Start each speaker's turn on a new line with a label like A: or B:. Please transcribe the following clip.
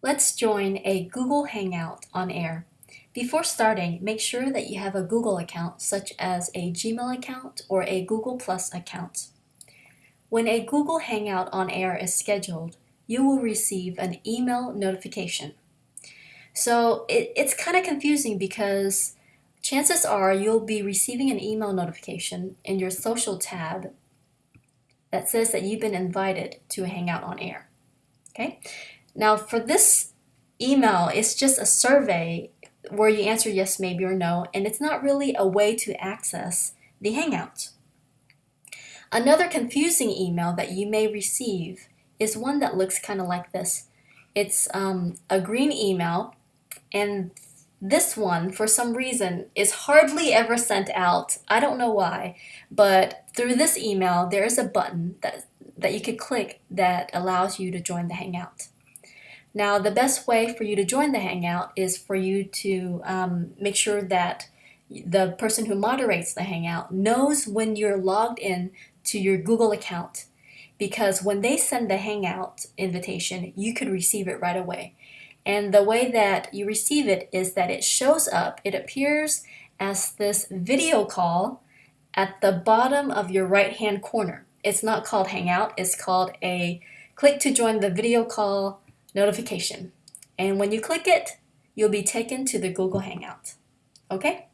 A: Let's join a Google Hangout on air. Before starting, make sure that you have a Google account such as a Gmail account or a Google Plus account. When a Google Hangout on air is scheduled, you will receive an email notification. So it, it's kind of confusing because chances are you'll be receiving an email notification in your social tab that says that you've been invited to a Hangout on air. Okay, now for this email, it's just a survey where you answer yes, maybe, or no, and it's not really a way to access the Hangout. Another confusing email that you may receive is one that looks kind of like this. It's um, a green email, and this one, for some reason, is hardly ever sent out. I don't know why, but through this email, there is a button that, that you could click that allows you to join the Hangout. Now, the best way for you to join the Hangout is for you to um, make sure that the person who moderates the Hangout knows when you're logged in to your Google account because when they send the Hangout invitation, you could receive it right away. And the way that you receive it is that it shows up, it appears as this video call at the bottom of your right hand corner. It's not called Hangout, it's called a click to join the video call notification. And when you click it, you'll be taken to the Google Hangout. Okay?